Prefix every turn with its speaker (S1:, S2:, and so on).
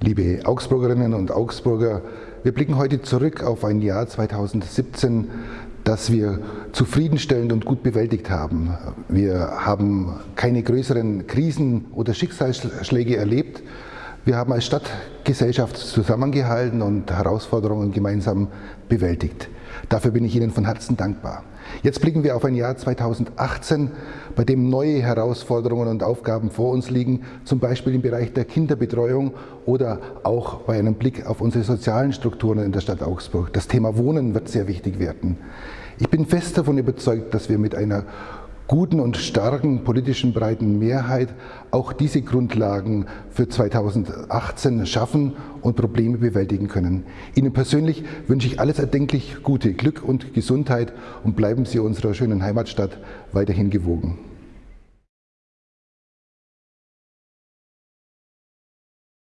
S1: Liebe Augsburgerinnen und Augsburger, wir blicken heute zurück auf ein Jahr 2017, das wir zufriedenstellend und gut bewältigt haben. Wir haben keine größeren Krisen oder Schicksalsschläge erlebt. Wir haben als Stadtgesellschaft zusammengehalten und Herausforderungen gemeinsam bewältigt. Dafür bin ich Ihnen von Herzen dankbar. Jetzt blicken wir auf ein Jahr 2018, bei dem neue Herausforderungen und Aufgaben vor uns liegen, zum Beispiel im Bereich der Kinderbetreuung oder auch bei einem Blick auf unsere sozialen Strukturen in der Stadt Augsburg. Das Thema Wohnen wird sehr wichtig werden. Ich bin fest davon überzeugt, dass wir mit einer guten und starken politischen breiten Mehrheit auch diese Grundlagen für 2018 schaffen und Probleme bewältigen können. Ihnen persönlich wünsche ich alles erdenklich Gute, Glück und Gesundheit und bleiben Sie unserer schönen Heimatstadt weiterhin gewogen.